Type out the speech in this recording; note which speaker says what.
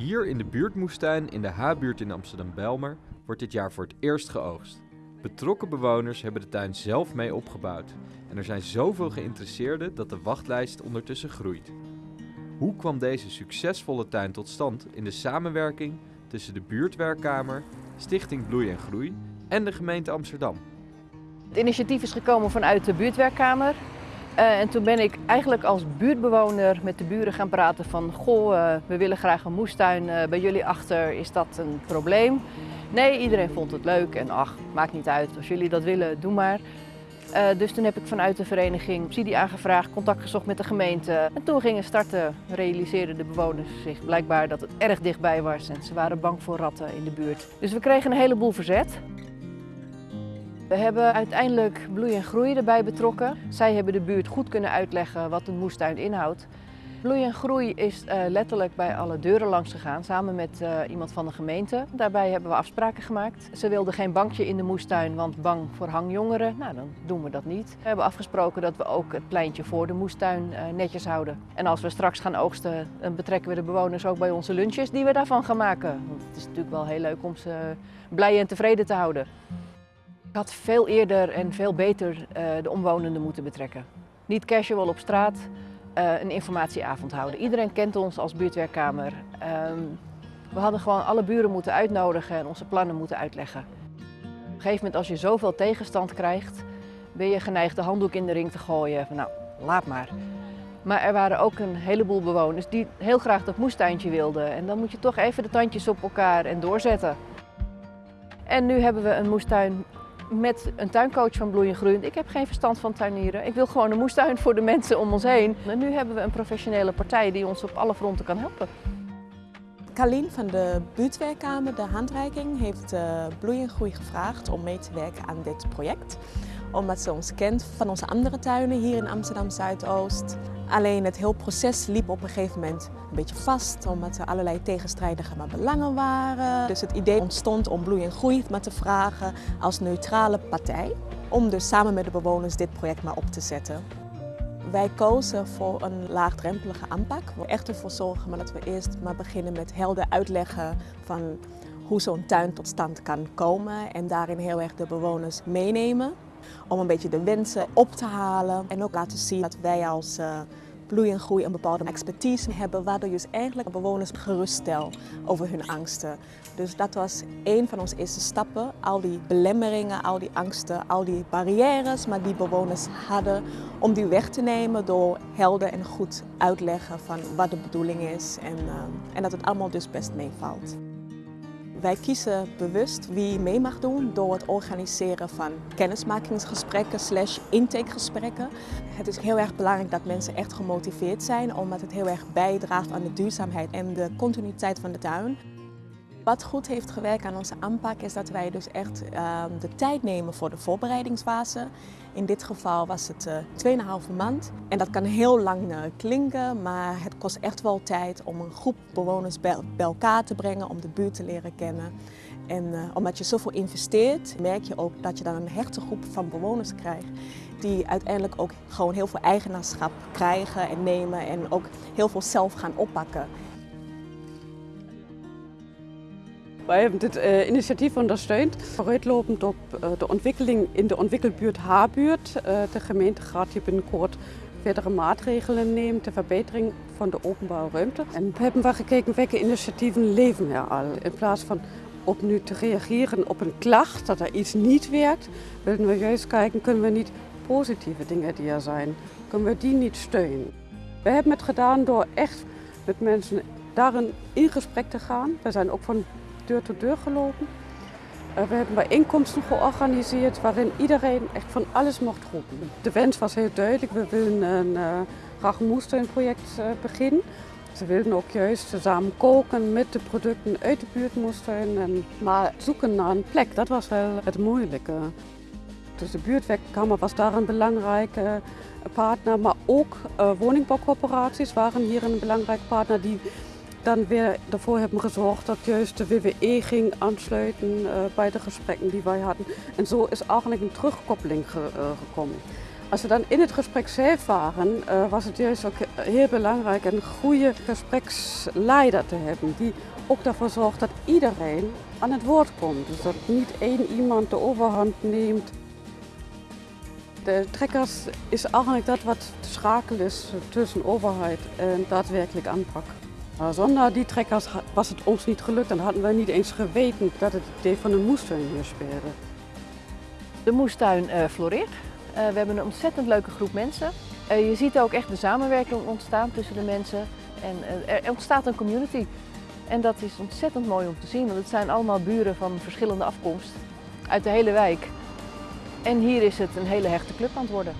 Speaker 1: Hier in de buurtmoestuin in de H-buurt in Amsterdam-Belmer wordt dit jaar voor het eerst geoogst. Betrokken bewoners hebben de tuin zelf mee opgebouwd. En er zijn zoveel geïnteresseerden dat de wachtlijst ondertussen groeit. Hoe kwam deze succesvolle tuin tot stand in de samenwerking tussen de buurtwerkkamer, Stichting Bloei en Groei en de gemeente Amsterdam?
Speaker 2: Het initiatief is gekomen vanuit de buurtwerkkamer. Uh, en toen ben ik eigenlijk als buurtbewoner met de buren gaan praten van... Goh, uh, we willen graag een moestuin uh, bij jullie achter, is dat een probleem? Nee, iedereen vond het leuk en ach, maakt niet uit. Als jullie dat willen, doe maar. dus toen heb ik vanuit de vereniging subsidie aangevraagd, contact gezocht met de gemeente. En toen gingen starten, realiseerden de bewoners zich blijkbaar dat het erg dichtbij was. En ze waren bang voor ratten in de buurt. Dus we kregen een heleboel verzet. We hebben uiteindelijk Bloei en Groei erbij betrokken. Zij hebben de buurt goed kunnen uitleggen wat een moestuin inhoudt. Bloei en Groei is uh, letterlijk bij alle deuren langs gegaan, samen met uh, iemand van de gemeente. Daarbij hebben we afspraken gemaakt. Ze wilden geen bankje in de moestuin, want bang voor hangjongeren. Nou, dan doen we dat niet. We hebben afgesproken dat we ook het pleintje voor de moestuin uh, netjes houden. En als we straks gaan oogsten, dan betrekken we de bewoners ook bij onze lunches die we daarvan gaan maken. Want het is natuurlijk wel heel leuk om ze blij en tevreden te houden. Ik had veel eerder en veel beter uh, de omwonenden moeten betrekken. Niet casual op straat, uh, een informatieavond houden. Iedereen kent ons als buurtwerkkamer. Um, we hadden gewoon alle buren moeten uitnodigen en onze plannen moeten uitleggen. Op een gegeven moment als je zoveel tegenstand krijgt, ben je geneigd de handdoek in de ring te gooien. Van, nou, laat maar. Maar er waren ook een heleboel bewoners die heel graag dat moestuintje wilden. En dan moet je toch even de tandjes op elkaar en doorzetten. En nu hebben we een moestuin met een tuincoach van Bloei en Groen. Ik heb geen verstand van tuinieren. Ik wil gewoon een moestuin voor de mensen om ons heen. En nu hebben we een professionele partij die ons op alle fronten kan helpen.
Speaker 3: Carlien van de buurtwerkkamer, de handreiking, heeft uh, Bloei en Groei gevraagd om mee te werken aan dit project. Omdat ze ons kent van onze andere tuinen hier in Amsterdam Zuidoost. Alleen het hele proces liep op een gegeven moment een beetje vast, omdat er allerlei tegenstrijdige belangen waren. Dus het idee ontstond om Bloei en Groei maar te vragen als neutrale partij. Om dus samen met de bewoners dit project maar op te zetten. Wij kozen voor een laagdrempelige aanpak. We echt ervoor zorgen maar dat we eerst maar beginnen met helder uitleggen van hoe zo'n tuin tot stand kan komen. En daarin heel erg de bewoners meenemen. Om een beetje de wensen op te halen en ook laten zien dat wij als uh, en groei een bepaalde expertise hebben, waardoor je dus eigenlijk bewoners geruststel over hun angsten. Dus dat was een van onze eerste stappen. Al die belemmeringen, al die angsten, al die barrières, maar die bewoners hadden, om die weg te nemen door helder en goed uitleggen van wat de bedoeling is en, uh, en dat het allemaal dus best meevalt. Wij kiezen bewust wie mee mag doen door het organiseren van kennismakingsgesprekken slash intakegesprekken. Het is heel erg belangrijk dat mensen echt gemotiveerd zijn omdat het heel erg bijdraagt aan de duurzaamheid en de continuïteit van de tuin. Wat goed heeft gewerkt aan onze aanpak is dat wij dus echt uh, de tijd nemen voor de voorbereidingsfase. In dit geval was het uh, 2,5 maand. En dat kan heel lang uh, klinken, maar het kost echt wel tijd om een groep bewoners bij, bij elkaar te brengen, om de buurt te leren kennen. En uh, omdat je zoveel investeert, merk je ook dat je dan een hechte groep van bewoners krijgt. Die uiteindelijk ook gewoon heel veel eigenaarschap krijgen en nemen en ook heel veel zelf gaan oppakken.
Speaker 4: Wij hebben dit uh, initiatief ondersteund, vooruitlopend op uh, de ontwikkeling in de ontwikkelbuurt H-buurt. Uh, de gemeente gaat hier binnenkort verdere maatregelen nemen ter verbetering van de openbare ruimte. En we hebben wel gekeken welke initiatieven leven er al. In plaats van op nu te reageren op een klacht dat er iets niet werkt, willen we juist kijken, kunnen we niet positieve dingen die er zijn, kunnen we die niet steunen. We hebben het gedaan door echt met mensen daarin in gesprek te gaan. We zijn ook van deur tot deur gelopen. Uh, we hebben bijeenkomsten georganiseerd waarin iedereen echt van alles mocht roepen. De wens was heel duidelijk, we willen een uh, een moestuinproject uh, beginnen. Ze wilden ook juist samen koken met de producten uit de buurtmoestuin. En, maar zoeken naar een plek, dat was wel het moeilijke. Dus de buurtwerkkamer was daar een belangrijke partner, maar ook woningbouwcorporaties waren hier een belangrijke partner die dan weer ervoor hebben gezorgd dat juist de WWE ging aansluiten uh, bij de gesprekken die wij hadden. En zo is eigenlijk een terugkoppeling ge, uh, gekomen. Als we dan in het gesprek zelf waren, uh, was het juist ook heel belangrijk een goede gespreksleider te hebben. Die ook ervoor zorgt dat iedereen aan het woord komt. Dus dat niet één iemand de overhand neemt. De trekkers is eigenlijk dat wat te schakelen is tussen overheid en daadwerkelijk aanpak. Maar zonder die trekkers was het ons niet gelukt en hadden wij niet eens geweten dat het idee van een moestuin hier speelde.
Speaker 2: De moestuin uh, floreert. Uh, we hebben een ontzettend leuke groep mensen. Uh, je ziet ook echt de samenwerking ontstaan tussen de mensen. En er ontstaat een community. En dat is ontzettend mooi om te zien, want het zijn allemaal buren van verschillende afkomst uit de hele wijk. En hier is het een hele hechte club aan het worden.